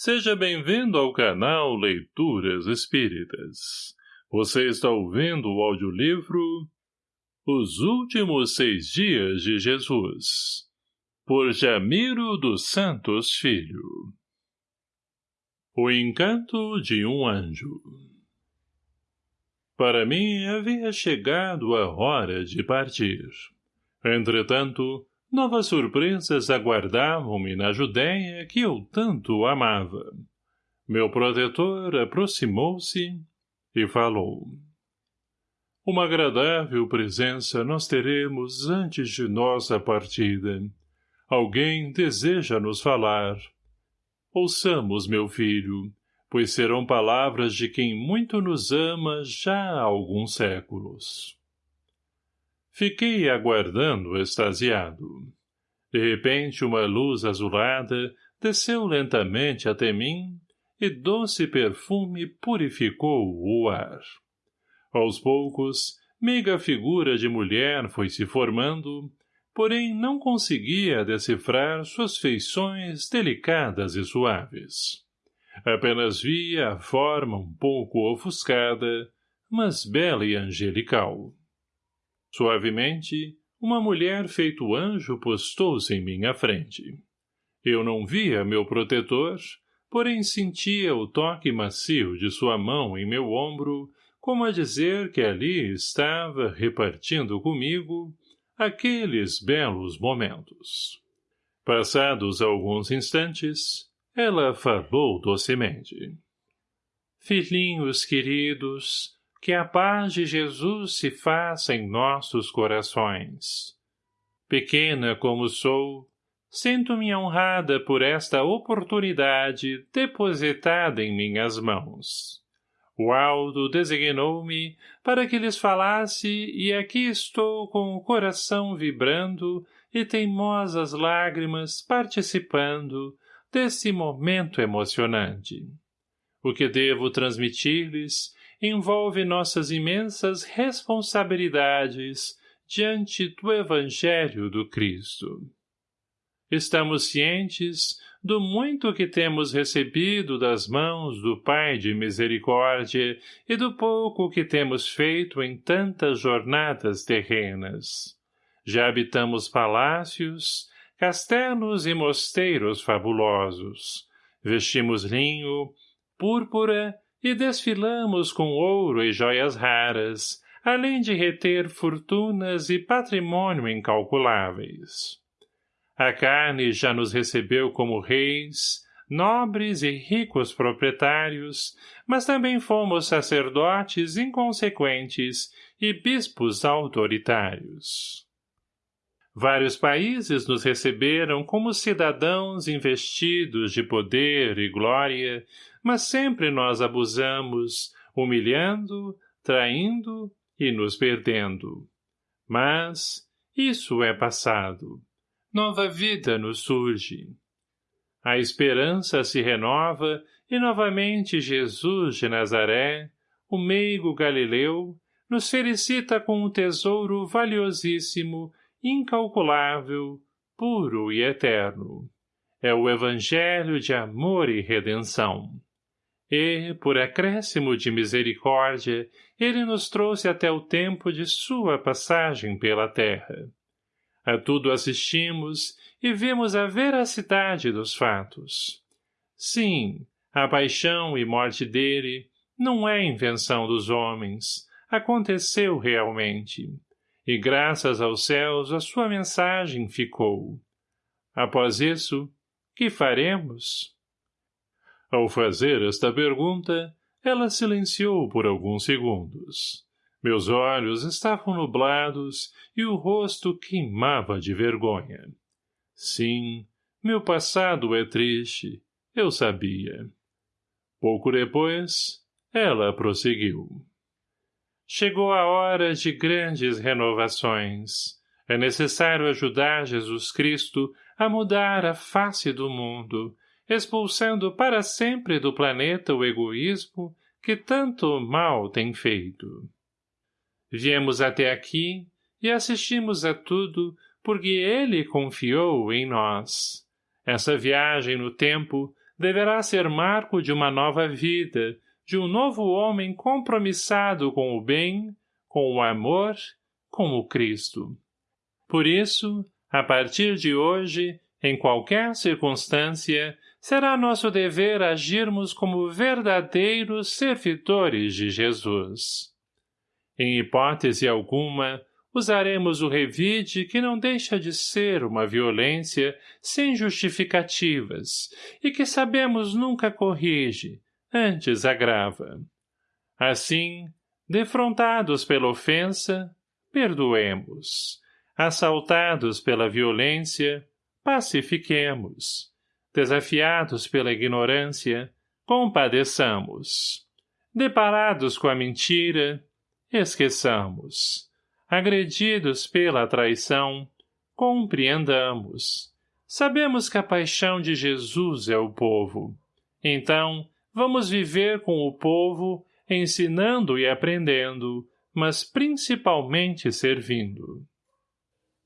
Seja bem-vindo ao canal Leituras Espíritas. Você está ouvindo o audiolivro Os Últimos Seis Dias de Jesus, por Jamiro dos Santos Filho. O Encanto de um Anjo Para mim havia chegado a hora de partir. Entretanto, Novas surpresas aguardavam-me na Judéia que eu tanto amava. Meu protetor aproximou-se e falou. Uma agradável presença nós teremos antes de nossa partida. Alguém deseja nos falar. Ouçamos, meu filho, pois serão palavras de quem muito nos ama já há alguns séculos. Fiquei aguardando extasiado. De repente uma luz azulada desceu lentamente até mim e doce perfume purificou o ar. Aos poucos, meiga figura de mulher foi se formando, porém não conseguia decifrar suas feições delicadas e suaves. Apenas via a forma um pouco ofuscada, mas bela e angelical. Suavemente, uma mulher feito anjo postou-se em minha frente. Eu não via meu protetor, porém sentia o toque macio de sua mão em meu ombro, como a dizer que ali estava, repartindo comigo, aqueles belos momentos. Passados alguns instantes, ela falou docemente. Filhinhos queridos, que a paz de Jesus se faça em nossos corações. Pequena como sou, sinto-me honrada por esta oportunidade depositada em minhas mãos. O Aldo designou-me para que lhes falasse e aqui estou com o coração vibrando e teimosas lágrimas participando desse momento emocionante. O que devo transmitir-lhes envolve nossas imensas responsabilidades diante do Evangelho do Cristo. Estamos cientes do muito que temos recebido das mãos do Pai de Misericórdia e do pouco que temos feito em tantas jornadas terrenas. Já habitamos palácios, castelos e mosteiros fabulosos. Vestimos linho, púrpura e desfilamos com ouro e joias raras, além de reter fortunas e patrimônio incalculáveis. A carne já nos recebeu como reis, nobres e ricos proprietários, mas também fomos sacerdotes inconsequentes e bispos autoritários. Vários países nos receberam como cidadãos investidos de poder e glória, mas sempre nós abusamos, humilhando, traindo e nos perdendo. Mas isso é passado. Nova vida nos surge. A esperança se renova e novamente Jesus de Nazaré, o meigo Galileu, nos felicita com um tesouro valiosíssimo, incalculável, puro e eterno. É o evangelho de amor e redenção e, por acréscimo de misericórdia, ele nos trouxe até o tempo de sua passagem pela terra. A tudo assistimos e vemos a veracidade dos fatos. Sim, a paixão e morte dele não é invenção dos homens, aconteceu realmente. E graças aos céus a sua mensagem ficou. Após isso, que faremos? Ao fazer esta pergunta, ela silenciou por alguns segundos. Meus olhos estavam nublados e o rosto queimava de vergonha. Sim, meu passado é triste, eu sabia. Pouco depois, ela prosseguiu. Chegou a hora de grandes renovações. É necessário ajudar Jesus Cristo a mudar a face do mundo, expulsando para sempre do planeta o egoísmo que tanto mal tem feito. Viemos até aqui e assistimos a tudo porque ele confiou em nós. Essa viagem no tempo deverá ser marco de uma nova vida, de um novo homem compromissado com o bem, com o amor, com o Cristo. Por isso, a partir de hoje, em qualquer circunstância, será nosso dever agirmos como verdadeiros servidores de Jesus. Em hipótese alguma, usaremos o revide que não deixa de ser uma violência sem justificativas e que sabemos nunca corrige, antes agrava. Assim, defrontados pela ofensa, perdoemos. Assaltados pela violência, pacifiquemos. Desafiados pela ignorância, compadeçamos. Deparados com a mentira, esqueçamos. Agredidos pela traição, compreendamos. Sabemos que a paixão de Jesus é o povo. Então, vamos viver com o povo, ensinando e aprendendo, mas principalmente servindo.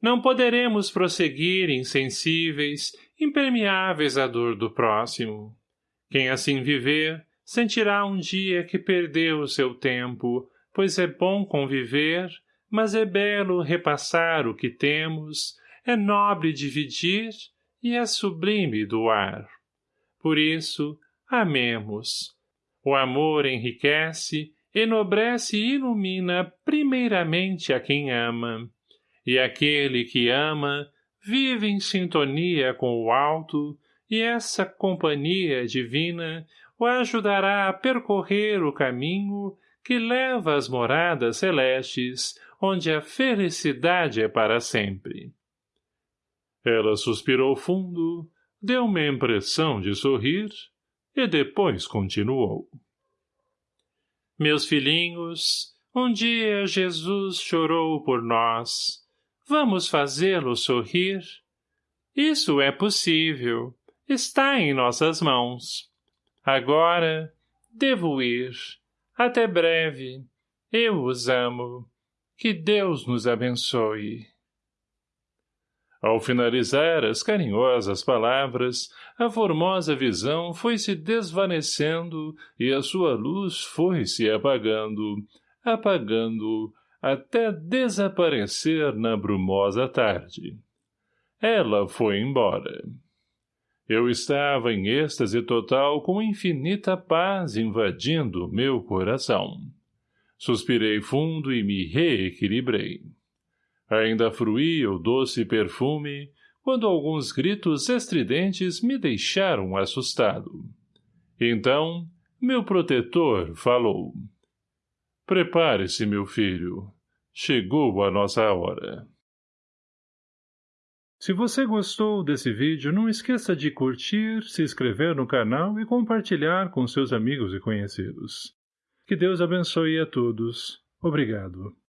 Não poderemos prosseguir insensíveis, impermeáveis à dor do próximo. Quem assim viver, sentirá um dia que perdeu o seu tempo, pois é bom conviver, mas é belo repassar o que temos, é nobre dividir e é sublime doar. Por isso, amemos. O amor enriquece, enobrece e ilumina primeiramente a quem ama, e aquele que ama vive em sintonia com o alto, e essa companhia divina o ajudará a percorrer o caminho que leva às moradas celestes, onde a felicidade é para sempre. Ela suspirou fundo, deu-me a impressão de sorrir, e depois continuou. Meus filhinhos, um dia Jesus chorou por nós. Vamos fazê-lo sorrir? Isso é possível. Está em nossas mãos. Agora, devo ir. Até breve. Eu os amo. Que Deus nos abençoe. Ao finalizar as carinhosas palavras, a formosa visão foi se desvanecendo e a sua luz foi se apagando, apagando, até desaparecer na brumosa tarde. Ela foi embora. Eu estava em êxtase total com infinita paz invadindo meu coração. Suspirei fundo e me reequilibrei. Ainda fruía o doce perfume, quando alguns gritos estridentes me deixaram assustado. Então, meu protetor falou. Prepare-se, meu filho. Chegou a nossa hora. Se você gostou desse vídeo, não esqueça de curtir, se inscrever no canal e compartilhar com seus amigos e conhecidos. Que Deus abençoe a todos. Obrigado.